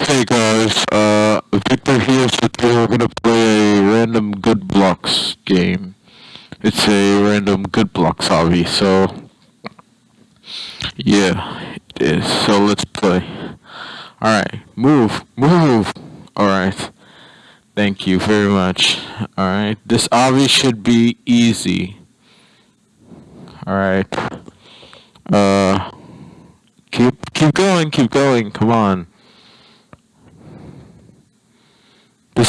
Hey guys, uh, Victor here, so today we're gonna play a random good blocks game. It's a random good blocks obby, so yeah, it is. So let's play. Alright, move, move! Alright, thank you very much. Alright, this obby should be easy. Alright, uh, keep, keep going, keep going, come on.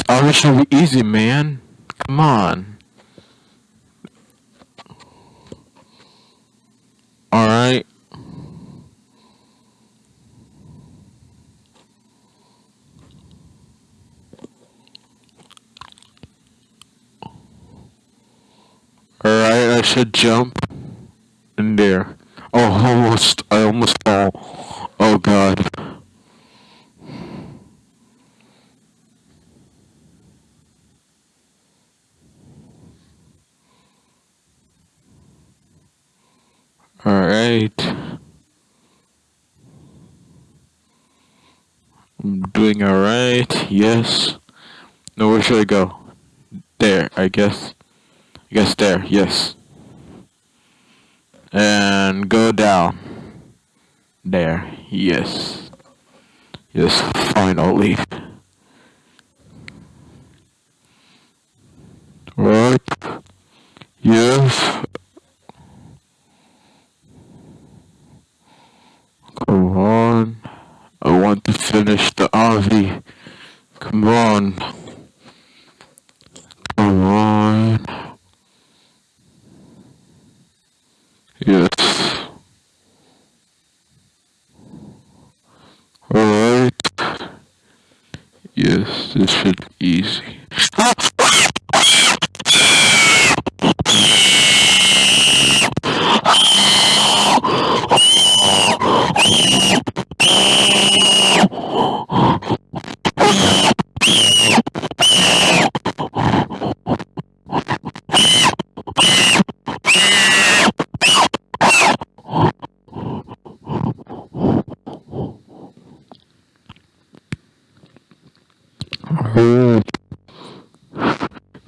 This already should be easy, man. Come on. Alright. Alright, I should jump in there. Oh, almost, I almost fall. Oh god. Alright. I'm doing alright, yes. No, where should I go? There, I guess. I guess there, yes. And go down. There, yes. Yes, finally. Right. Yes, Come on. I want to finish the obby. Come on. Come on. Yes. Alright. Yes, this should be easy.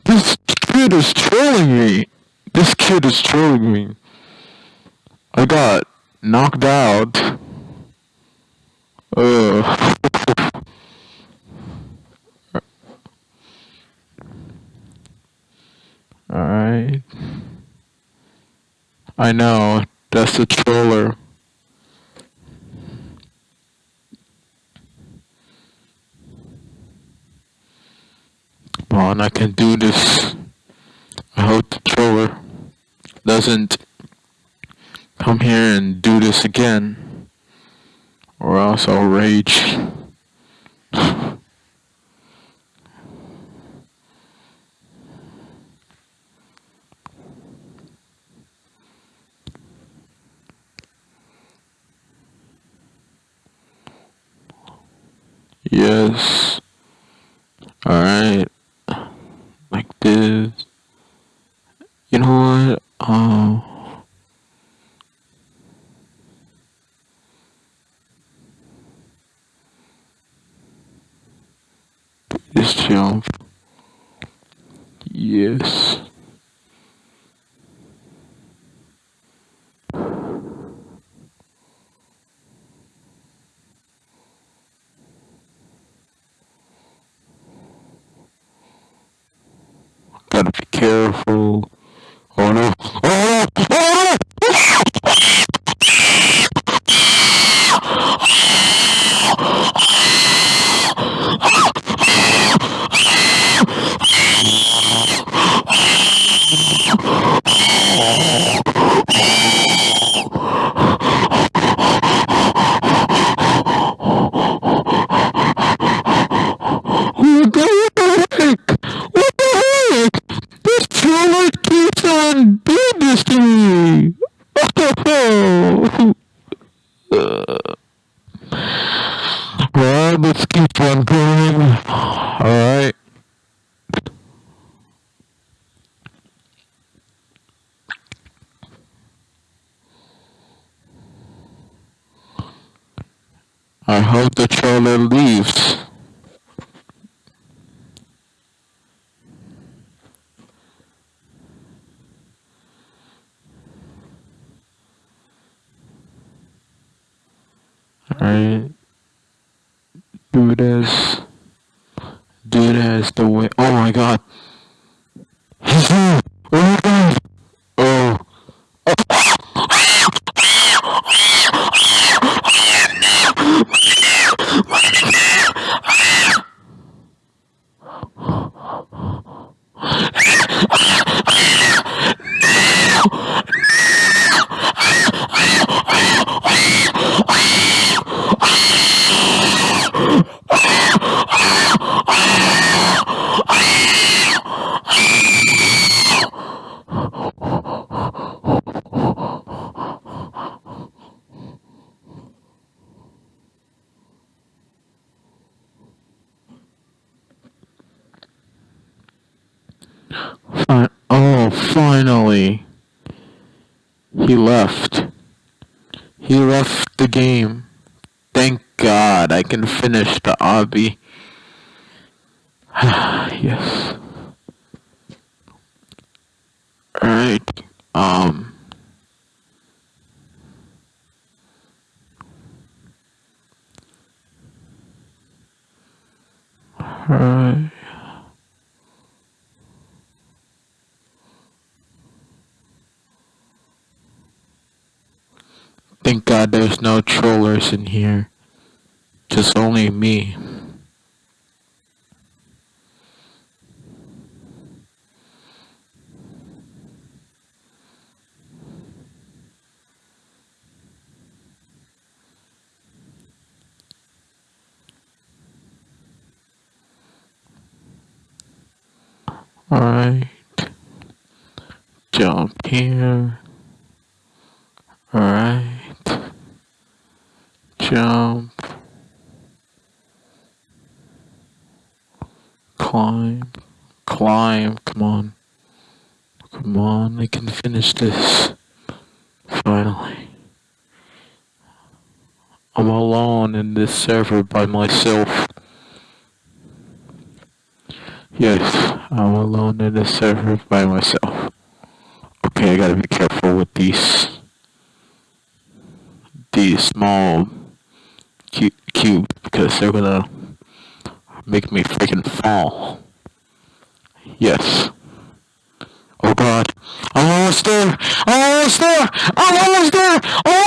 This kid is trolling me. This kid is trolling me. I got knocked out. Uh. Alright. I know, that's the troller. Come on, I can do this. I hope the troller doesn't come here and do this again. Or else I'll rage. yes. Alright. Like this. You know what? Oh. This jump. Yes. Gotta be careful. Oh no. Oh no! Oh no! What the heck? What the heck? This troller keeps on doing this to me! Oh! Well, let's keep on going. Alright. I hope the troller leaves. Alright. Do this. Do this the way. Oh my god. Oh, finally. He left. He left the game. Thank God I can finish the obby. yes. Alright. Um. Alright. Thank God there's no trollers in here. Just only me. Alright. Jump here. Alright. Jump. Climb. Climb. Come on. Come on, I can finish this. Finally. I'm alone in this server by myself. Yes, I'm alone in this server by myself. Okay, I gotta be careful with these these small cu cubes because they're gonna make me freaking fall. Yes. Oh god. I'm almost there! I'm almost there! I'm almost there! Oh